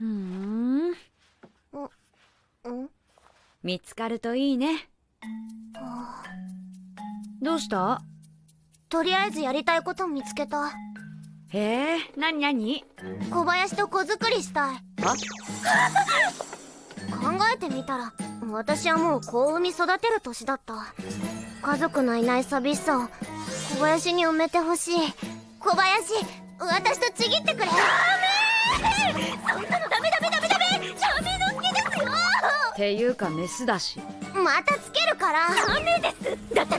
うーん。うん？見つかるといいね。どうした？とりあえずやりたいこと見つけた。へえなになに小林と子作りしたい。あ考えてみたら私はもう子を産み育てる年だった。家族のいない寂しさを小林に埋めてほしい。小林私とちぎってくれていうかメスだし。またつけるから。ダメです。だった